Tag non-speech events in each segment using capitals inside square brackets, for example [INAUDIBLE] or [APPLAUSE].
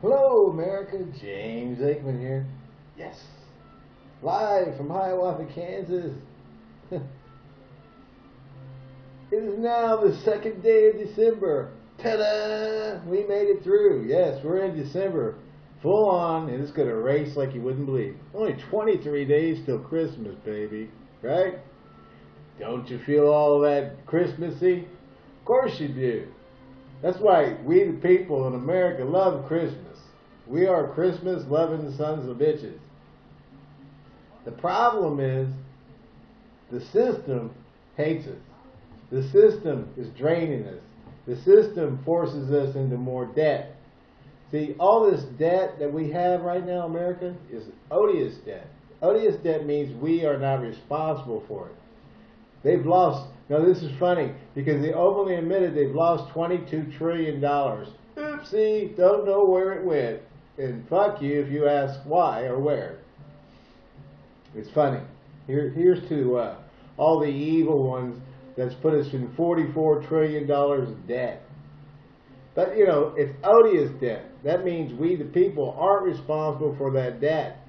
Hello, America. James Aikman here. Yes. Live from Hiawatha, Kansas. [LAUGHS] it is now the second day of December. Ta-da! We made it through. Yes, we're in December. Full on, and it's going to race like you wouldn't believe. Only 23 days till Christmas, baby. Right? Don't you feel all that Christmassy? Of course you do. That's why we the people in America love Christmas. We are Christmas loving sons of bitches. The problem is the system hates us. The system is draining us. The system forces us into more debt. See, all this debt that we have right now, America, is odious debt. Odious debt means we are not responsible for it. They've lost, now this is funny, because they openly admitted they've lost $22 trillion. Oopsie, don't know where it went. And fuck you if you ask why or where. It's funny. Here, here's to uh, all the evil ones that's put us in $44 trillion debt. But, you know, it's odious debt. That means we, the people, aren't responsible for that debt.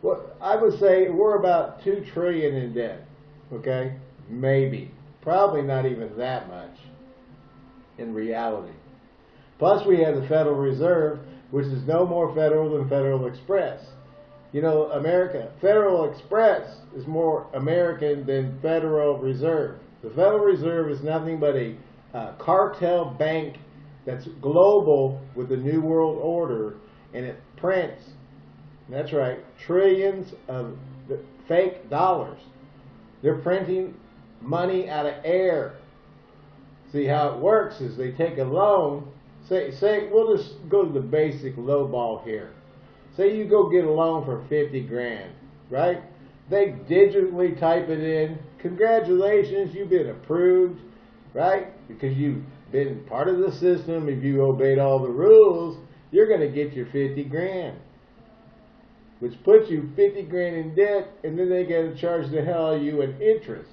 Well, I would say we're about 2 trillion in debt. Okay? Maybe. Probably not even that much in reality. Plus, we have the Federal Reserve, which is no more federal than Federal Express. You know, America, Federal Express is more American than Federal Reserve. The Federal Reserve is nothing but a uh, cartel bank that's global with the New World Order, and it prints, that's right, trillions of fake dollars. They're printing money out of air. See how it works is they take a loan. Say, say we'll just go to the basic low ball here. Say you go get a loan for 50 grand, right? They digitally type it in. Congratulations, you've been approved, right? Because you've been part of the system. If you obeyed all the rules, you're going to get your 50 grand which puts you 50 grand in debt, and then they got to charge the hell out of you in interest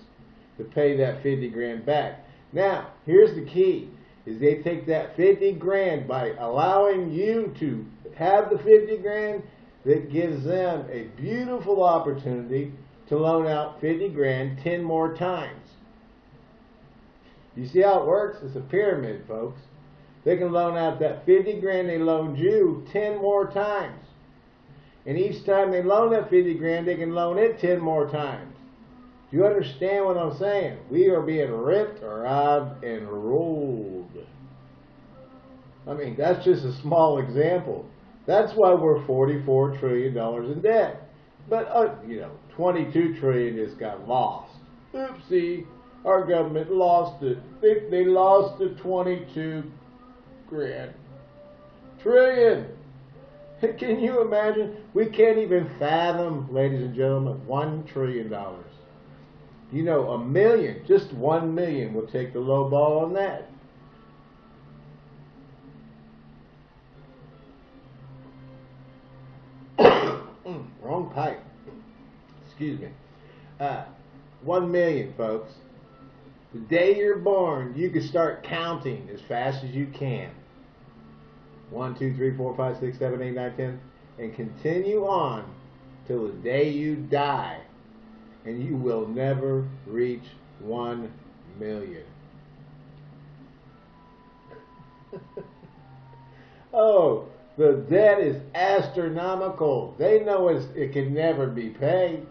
to pay that 50 grand back. Now, here's the key, is they take that 50 grand by allowing you to have the 50 grand, that gives them a beautiful opportunity to loan out 50 grand 10 more times. You see how it works? It's a pyramid, folks. They can loan out that 50 grand they loaned you 10 more times. And each time they loan that 50 grand, they can loan it 10 more times. Do you understand what I'm saying? We are being ripped, robbed, and rolled. I mean, that's just a small example. That's why we're $44 trillion in debt. But, uh, you know, 22 trillion just got lost. Oopsie, our government lost it. They, they lost the 22 grand. Trillion. [LAUGHS] Can you imagine? We can't even fathom, ladies and gentlemen, one trillion dollars. You know, a million, just one million will take the low ball on that. Excuse me. Uh, one million, folks. The day you're born, you can start counting as fast as you can. 1, 2, 3, 4, 5, 6, 7, 8, 9, 10, and continue on till the day you die, and you will never reach 1 million. [LAUGHS] oh, the debt is astronomical. They know it it can never be paid.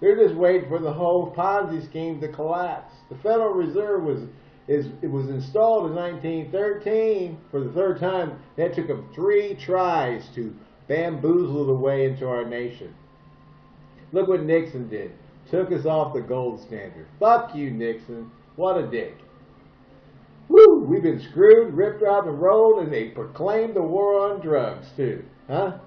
They're just waiting for the whole Ponzi scheme to collapse. The Federal Reserve was is it was installed in 1913 for the third time. That took them three tries to bamboozle the way into our nation. Look what Nixon did. Took us off the gold standard. Fuck you, Nixon. What a dick. Woo! We've been screwed, ripped out and rolled, and they proclaimed the war on drugs, too. Huh?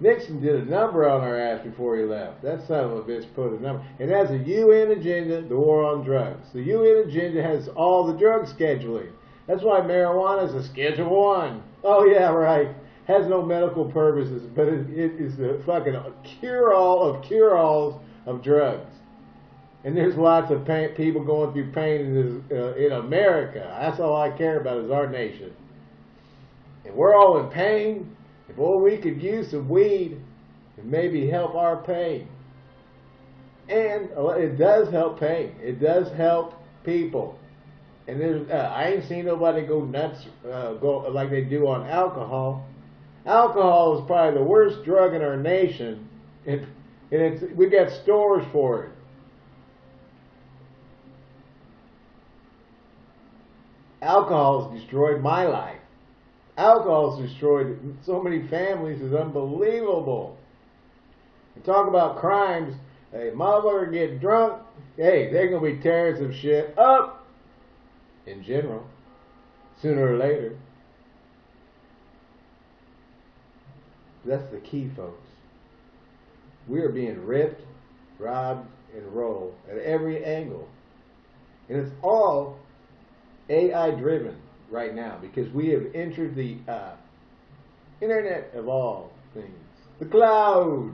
Nixon did a number on our ass before he left. That son of a bitch put a number. And that's a UN agenda, the war on drugs. The UN agenda has all the drug scheduling. That's why marijuana is a Schedule 1. Oh, yeah, right. Has no medical purposes, but it, it is a fucking cure-all of cure-alls of drugs. And there's lots of pain, people going through pain in, this, uh, in America. That's all I care about is our nation. and we're all in pain, boy, we could use some weed and maybe help our pain. And it does help pain. It does help people. And uh, I ain't seen nobody go nuts, uh, go like they do on alcohol. Alcohol is probably the worst drug in our nation, and, and it's, we got stores for it. Alcohol has destroyed my life. Alcohol has destroyed so many families. It's unbelievable. And talk about crimes. Hey, mother get drunk. Hey, they're gonna be tearing some shit up. In general, sooner or later. That's the key, folks. We are being ripped, robbed, and rolled at every angle. And it's all AI driven right now because we have entered the uh, internet of all things, the cloud.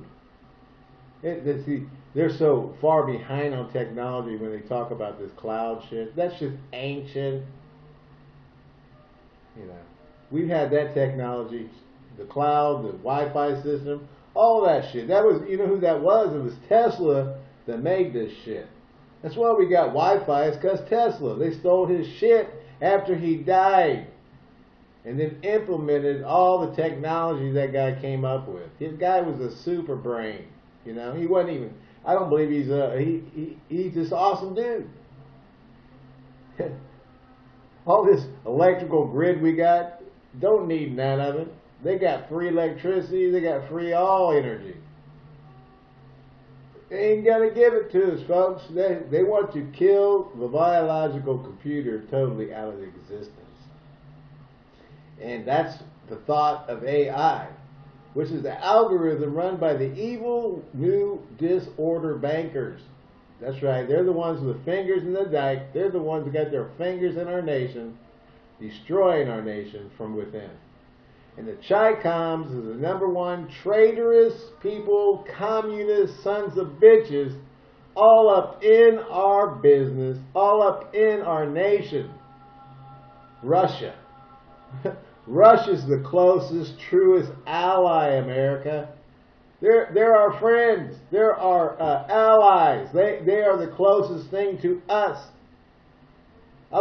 It, they're so far behind on technology when they talk about this cloud shit. That's just ancient. You know, we've had that technology the cloud, the Wi-Fi system, all that shit. That was, you know who that was? It was Tesla that made this shit. That's why we got Wi-Fi. It's because Tesla. They stole his shit after he died, and then implemented all the technology that guy came up with. His guy was a super brain. You know, he wasn't even. I don't believe he's a. He, he he's this awesome dude. [LAUGHS] all this electrical grid we got don't need none of it. They got free electricity. They got free all energy. They ain't gonna give it to us, folks. They, they want to kill the biological computer totally out of existence. And that's the thought of AI, which is the algorithm run by the evil new disorder bankers. That's right. They're the ones with the fingers in the dike. They're the ones that got their fingers in our nation, destroying our nation from within. And the Chi-Coms is the number one traitorous people, communist sons of bitches, all up in our business, all up in our nation. Russia. [LAUGHS] Russia's the closest, truest ally, America. They're, they're our friends. They're our uh, allies. They, they are the closest thing to us. I,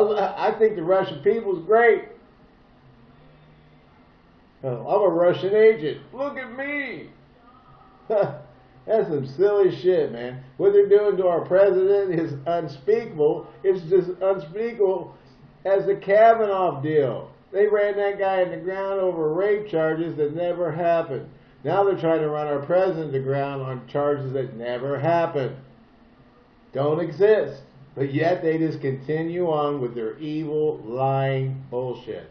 I think the Russian people is great. Oh, I'm a Russian agent. Look at me. [LAUGHS] That's some silly shit, man. What they're doing to our president is unspeakable. It's just unspeakable as the Kavanaugh deal. They ran that guy in the ground over rape charges that never happened. Now they're trying to run our president to ground on charges that never happened. Don't exist. But yet they just continue on with their evil, lying bullshit.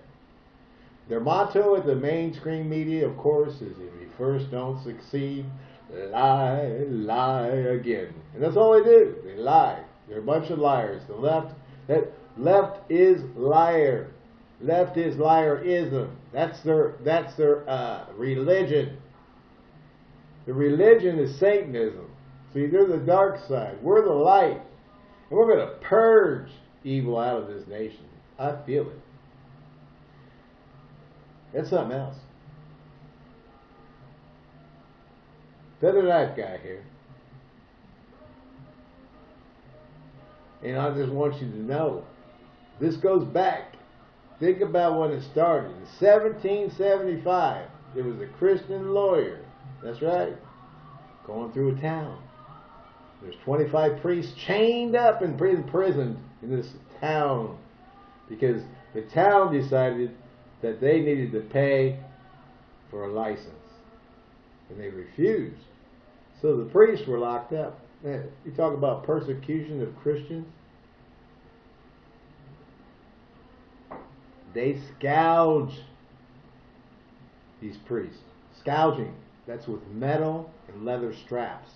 Their motto at the mainstream media, of course, is if you first don't succeed, lie, lie again. And that's all they do. They lie. They're a bunch of liars. The left, that left is liar. Left is liarism. That's their that's their uh, religion. The religion is Satanism. See, they're the dark side. We're the light. And we're going to purge evil out of this nation. I feel it. It's something else. Better that guy here. And I just want you to know, this goes back. Think about when it started. In 1775, there was a Christian lawyer. That's right. Going through a town. There's 25 priests chained up and imprisoned in this town because the town decided that they needed to pay for a license. And they refused. So the priests were locked up. You talk about persecution of Christians. They scourge these priests. Scourging. That's with metal and leather straps.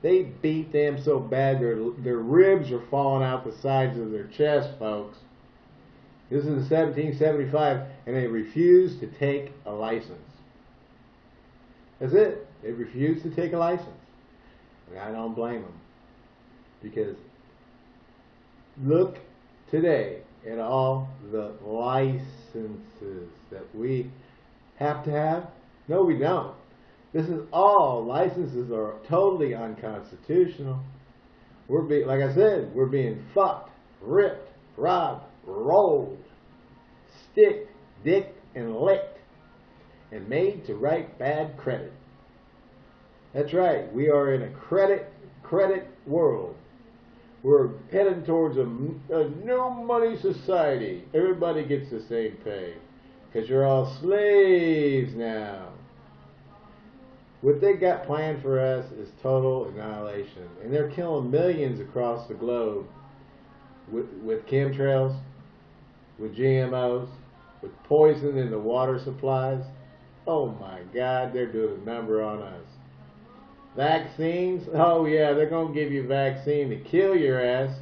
They beat them so bad their, their ribs are falling out the sides of their chest, folks. This is in 1775, and they refused to take a license. That's it. They refused to take a license. And I don't blame them. Because look today at all the licenses that we have to have? No, we don't. This is all licenses are totally unconstitutional. We're being, like I said, we're being fucked, ripped, robbed, rolled, stick, dick, and licked, and made to write bad credit. That's right. We are in a credit credit world. We're heading towards a, a no money society. Everybody gets the same pay because you're all slaves now. What they got planned for us is total annihilation. And they're killing millions across the globe with, with chemtrails, with GMOs, with poison in the water supplies. Oh my God, they're doing a number on us. Vaccines? Oh yeah, they're going to give you a vaccine to kill your ass.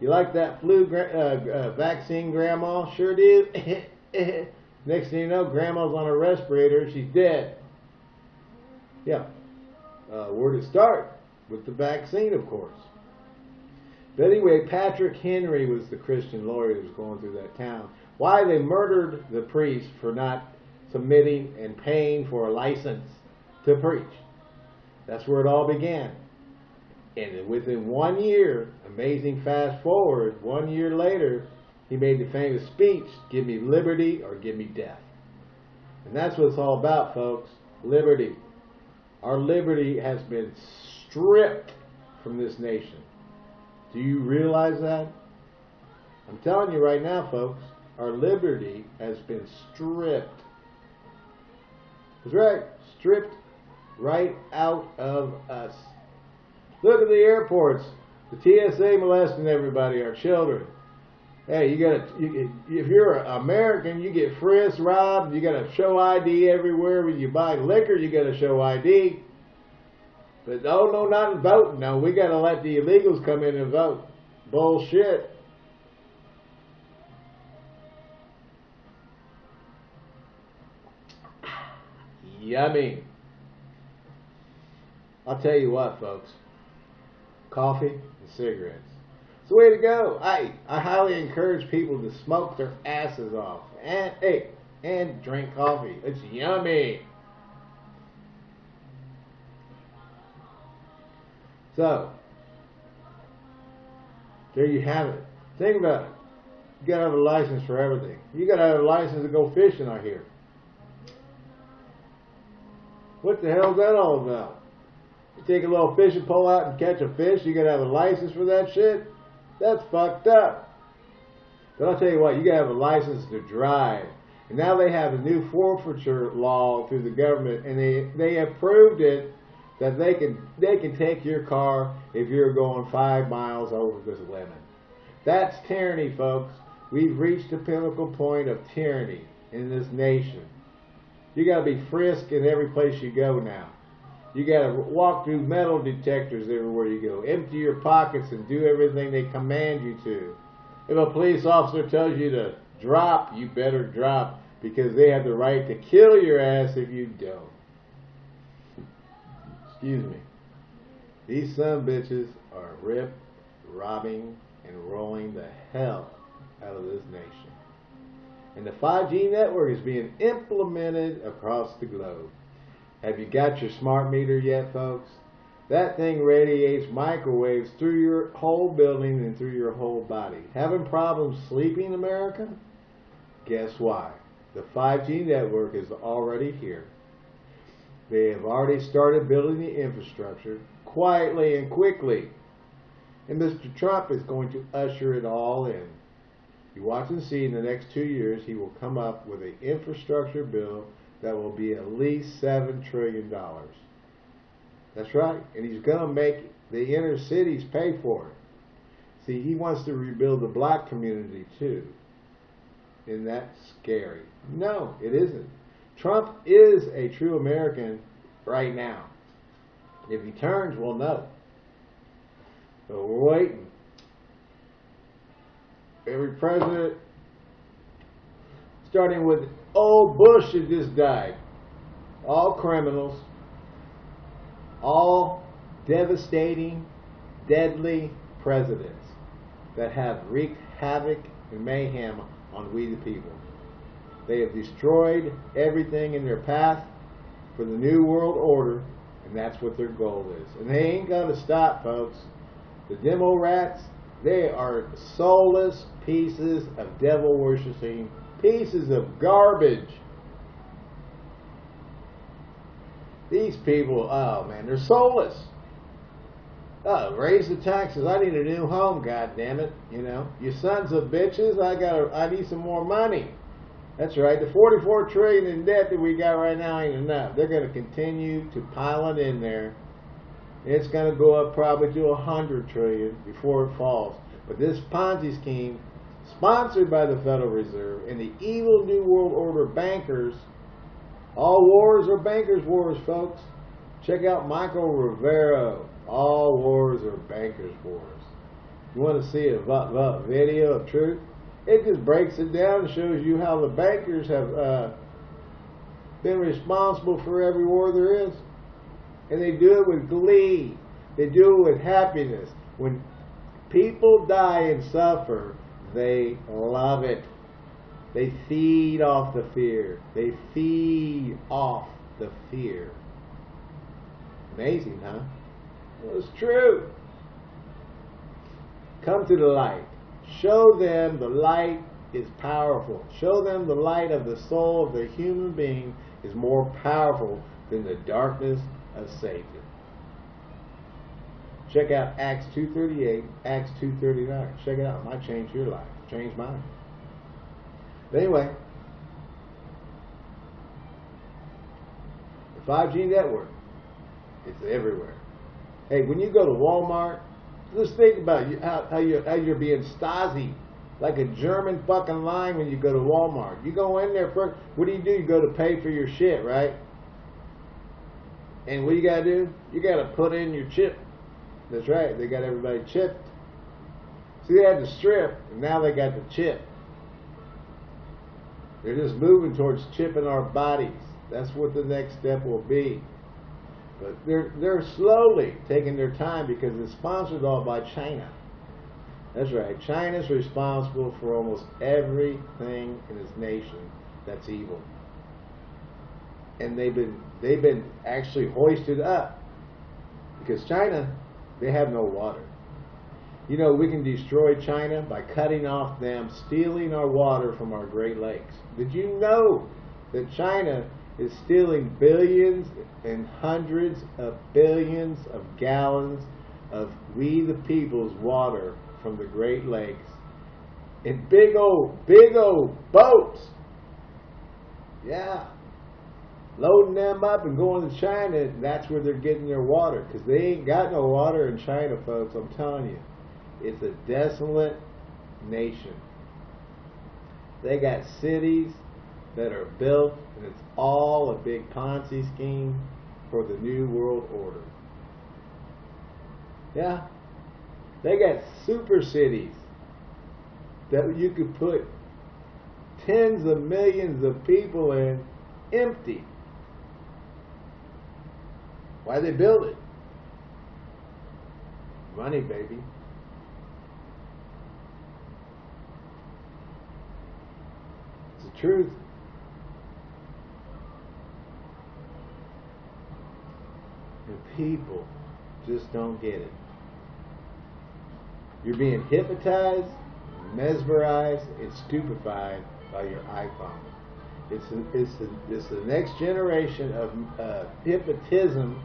You like that flu uh, uh, vaccine, Grandma? Sure do. [LAUGHS] Next thing you know, Grandma's on a respirator. She's dead. Yeah. Uh, where to start? With the vaccine, of course. But anyway, Patrick Henry was the Christian lawyer who was going through that town. Why they murdered the priest for not submitting and paying for a license to preach. That's where it all began. And within one year, amazing fast forward, one year later, he made the famous speech, give me liberty or give me death. And that's what it's all about, folks. Liberty. Our liberty has been stripped from this nation. Do you realize that? I'm telling you right now, folks, our liberty has been stripped. That's right, stripped right out of us. Look at the airports. The TSA molesting everybody, our children. Hey, you gotta, you, if you're an American, you get frisked, robbed, you gotta show ID everywhere. When you buy liquor, you gotta show ID. But oh no, not voting. No, we gotta let the illegals come in and vote. Bullshit. Yummy. I'll tell you what, folks. Coffee and cigarettes. It's the way to go. I I highly encourage people to smoke their asses off. And hey, and drink coffee. It's yummy. So, there you have it. Think about it. You gotta have a license for everything. You gotta have a license to go fishing, I hear. What the hell is that all about? You take a little fishing pole out and catch a fish, you gotta have a license for that shit? That's fucked up. But I'll tell you what, you gotta have a license to drive. And now they have a new forfeiture law through the government, and they, they approved it that they can they can take your car if you're going five miles over this limit. That's tyranny, folks. We've reached the pinnacle point of tyranny in this nation. You got to be frisked in every place you go now. You got to walk through metal detectors everywhere you go. Empty your pockets and do everything they command you to. If a police officer tells you to drop, you better drop because they have the right to kill your ass if you don't. Excuse me. These some bitches are rip, robbing, and rolling the hell out of this nation. And the 5G network is being implemented across the globe. Have you got your smart meter yet, folks? That thing radiates microwaves through your whole building and through your whole body. Having problems sleeping, America? Guess why? The 5G network is already here. They have already started building the infrastructure quietly and quickly. And Mr. Trump is going to usher it all in. You watch and see in the next two years, he will come up with an infrastructure bill that will be at least $7 trillion. That's right. And he's going to make the inner cities pay for it. See, he wants to rebuild the black community too. Isn't that scary? No, it isn't. Trump is a true American right now. If he turns, we'll know. So we're waiting. Every president, starting with old Bush that just died, all criminals, all devastating, deadly presidents that have wreaked havoc and mayhem on we the people. They have destroyed everything in their path for the New World Order, and that's what their goal is. And they ain't going to stop, folks. The demo rats, they are soulless pieces of devil worshiping, pieces of garbage. These people, oh man, they're soulless. Oh, raise the taxes. I need a new home, God damn it. You know, you sons of bitches, I got I need some more money. That's right. The 44 trillion in debt that we got right now ain't enough. They're going to continue to pile it in there. It's going to go up probably to 100 trillion before it falls. But this Ponzi scheme, sponsored by the Federal Reserve and the evil New World Order bankers, all wars are bankers' wars, folks. Check out Michael Rivero. All wars are bankers' wars. You want to see a video of truth? It just breaks it down and shows you how the bankers have uh, been responsible for every war there is. And they do it with glee. They do it with happiness. When people die and suffer, they love it. They feed off the fear. They feed off the fear. Amazing, huh? Well, it's true. Come to the light. Show them the light is powerful. Show them the light of the soul of the human being is more powerful than the darkness of Satan. Check out Acts 2.38, Acts 2.39. Check it out. It might change your life. Change mine. But anyway, the 5G network, it's everywhere. Hey, when you go to Walmart, just think about how, how, you're, how you're being Stasi, like a German fucking line when you go to Walmart. You go in there first, what do you do? You go to pay for your shit, right? And what you gotta do? You gotta put in your chip. That's right, they got everybody chipped. See, they had the strip, and now they got the chip. They're just moving towards chipping our bodies. That's what the next step will be. But they're, they're slowly taking their time because it's sponsored all by China. That's right. China's responsible for almost everything in this nation that's evil. And they've been they've been actually hoisted up because China they have no water. You know, we can destroy China by cutting off them stealing our water from our Great Lakes. Did you know that China is stealing billions and hundreds of billions of gallons of we the people's water from the Great Lakes in big old, big old boats. Yeah. Loading them up and going to China, that's where they're getting their water. Because they ain't got no water in China, folks, I'm telling you. It's a desolate nation. They got cities that are built, and it's all a big Ponzi scheme for the New World Order. Yeah. They got super cities that you could put tens of millions of people in empty. Why they build it? Money, baby. It's the truth. And people just don't get it. You're being hypnotized, mesmerized, and stupefied by your iPhone. It's, it's, a, it's the next generation of uh, hypnotism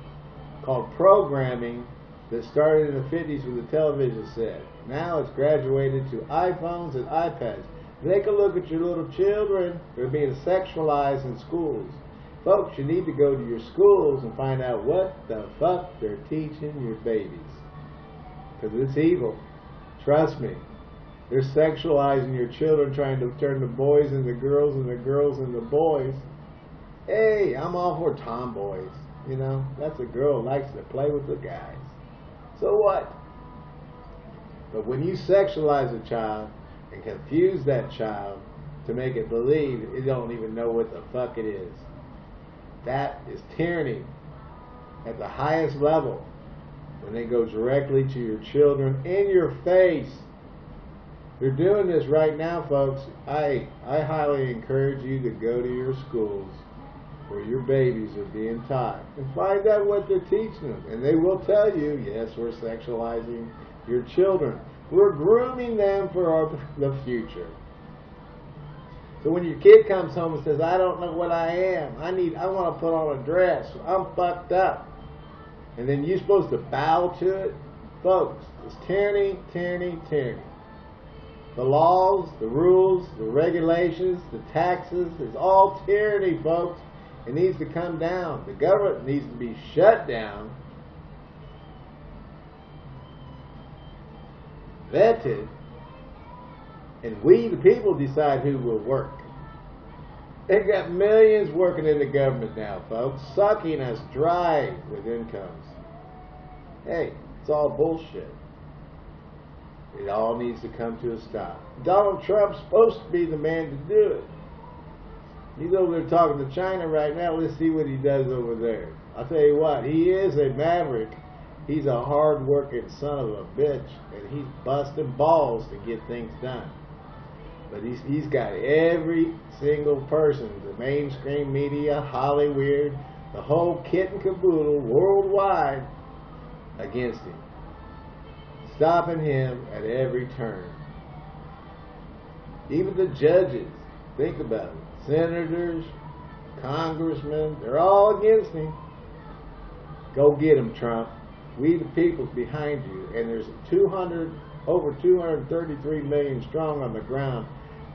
called programming that started in the 50s with the television set. Now it's graduated to iPhones and iPads. Take a look at your little children. They're being sexualized in schools. Folks, you need to go to your schools and find out what the fuck they're teaching your babies. Because it's evil. Trust me. They're sexualizing your children, trying to turn the boys into girls and the girls into boys. Hey, I'm all for tomboys. You know, that's a girl likes to play with the guys. So what? But when you sexualize a child and confuse that child to make it believe it don't even know what the fuck it is, that is tyranny at the highest level when they go directly to your children in your face. They're doing this right now, folks. I I highly encourage you to go to your schools where your babies are being taught and find out what they're teaching them. And they will tell you, yes, we're sexualizing your children. We're grooming them for our, [LAUGHS] the future. So when your kid comes home and says, I don't know what I am, I need, I want to put on a dress, I'm fucked up. And then you're supposed to bow to it. Folks, it's tyranny, tyranny, tyranny. The laws, the rules, the regulations, the taxes, it's all tyranny, folks. It needs to come down. The government needs to be shut down, vetted, and we, the people, decide who will work. They got millions working in the government now, folks, sucking us dry with incomes. Hey, it's all bullshit. It all needs to come to a stop. Donald Trump's supposed to be the man to do it. He's over there talking to China right now. Let's see what he does over there. I'll tell you what, he is a maverick. He's a hard-working son of a bitch, and he's busting balls to get things done. But he's, he's got every single person, the mainstream media, Hollywood, the whole kit and caboodle worldwide against him. Stopping him at every turn. Even the judges, think about it senators, congressmen, they're all against him. Go get him, Trump. We the people's behind you. And there's 200, over 233 million strong on the ground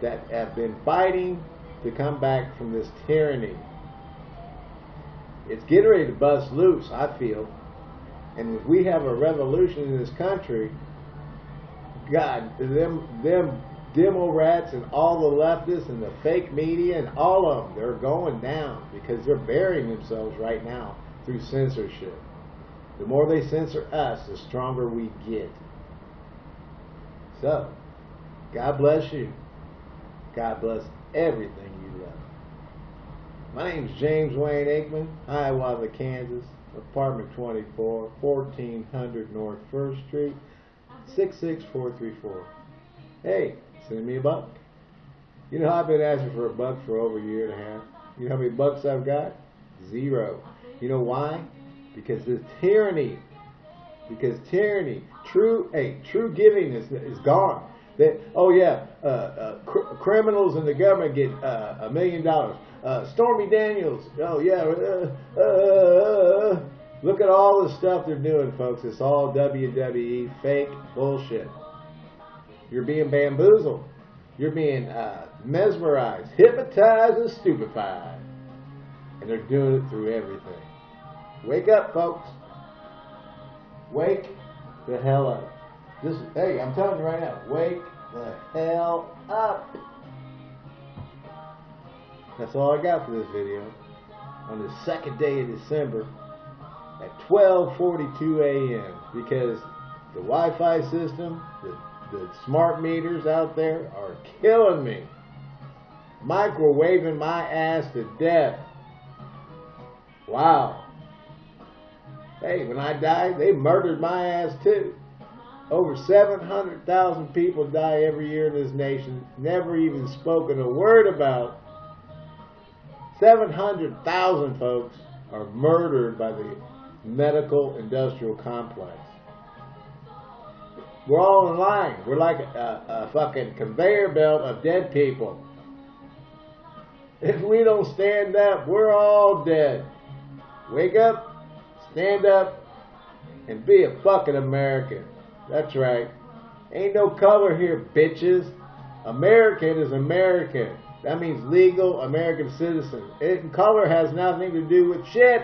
that have been fighting to come back from this tyranny. It's getting ready to bust loose, I feel. And if we have a revolution in this country, God, them them demo rats and all the leftists and the fake media and all of them, they're going down because they're burying themselves right now through censorship. The more they censor us, the stronger we get. So, God bless you. God bless everything you love. My name is James Wayne Aikman, Hiawatha, Kansas, apartment 24, 1400 North 1st Street, 66434. Hey, Send me a buck. You know, I've been asking for a buck for over a year and a half. You know how many bucks I've got? Zero. You know why? Because the tyranny. Because tyranny. True, hey, true giving is is gone. That oh yeah, uh, uh, cr- criminals and the government get uh, a million dollars. Uh, Stormy Daniels. Oh yeah. Uh, look at all the stuff they're doing, folks. It's all WWE fake bullshit. You're being bamboozled. You're being mesmerized, hypnotized, and stupefied. And they're doing it through everything. Wake up, folks. Wake the hell up. Just, hey, I'm telling you right now, wake the hell up. That's all I got for this video. On the second day of December at 12.42 a.m. Because the Wi-Fi system, the the smart meters out there are killing me. Microwaving my ass to death. Wow. Hey, when I died, they murdered my ass too. Over 700,000 people die every year in this nation, never even spoken a word about. 700,000 folks are murdered by the medical industrial complex. We're all in line. We're like a, a fucking conveyor belt of dead people. If we don't stand up, we're all dead. Wake up, stand up, and be a fucking American. That's right. Ain't no color here, bitches. American is American. That means legal American citizen. It, color has nothing to do with shit.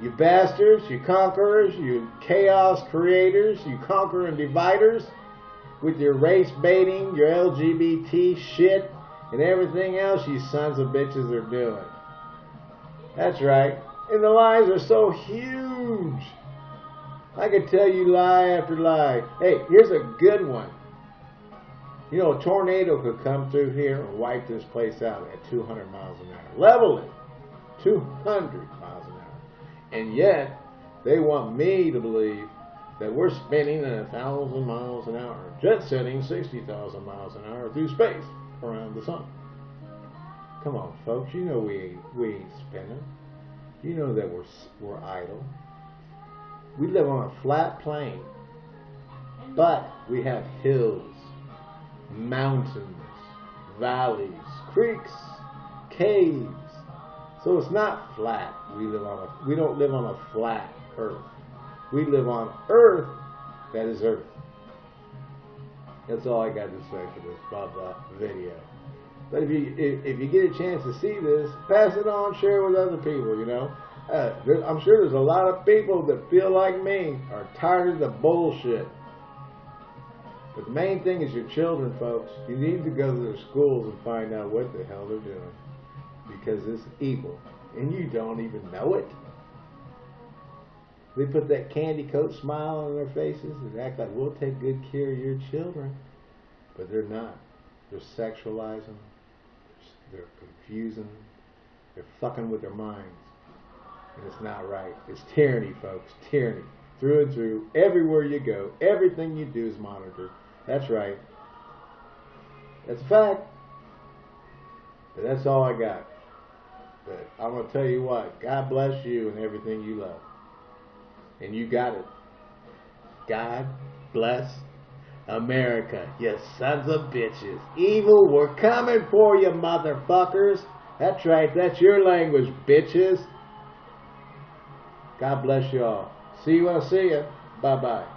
You bastards, you conquerors, you chaos creators, you conquer and dividers with your race baiting, your LGBT shit, and everything else you sons of bitches are doing. That's right. And the lies are so huge. I could tell you lie after lie. Hey, here's a good one. You know, a tornado could come through here and wipe this place out at 200 miles an hour. Level it. 200 miles an hour. And yet, they want me to believe that we're spinning at a thousand miles an hour, jet setting 60,000 miles an hour through space around the sun. Come on, folks, you know we we ain't spinning. You know that we're, we're idle. We live on a flat plane, but we have hills, mountains, valleys, creeks, caves. So it's not flat. We live on a, we don't live on a flat earth. We live on earth that is earth. That's all I got to say for this blah blah video. But if you if, if you get a chance to see this, pass it on, share it with other people. You know, uh, I'm sure there's a lot of people that feel like me are tired of the bullshit. But the main thing is your children, folks. You need to go to their schools and find out what the hell they're doing because it's evil, and you don't even know it. They put that candy coat smile on their faces and act like we'll take good care of your children, but they're not. They're sexualizing. They're confusing. They're fucking with their minds. And it's not right. It's tyranny, folks. Tyranny. Through and through. Everywhere you go. Everything you do is monitored. That's right. That's a fact. But that's all I got. But I'm going to tell you what. God bless you and everything you love. And you got it. God bless America, you sons of bitches. Evil, we're coming for you, motherfuckers. That's right, that's your language, bitches. God bless you all. See you when I see you. Bye bye.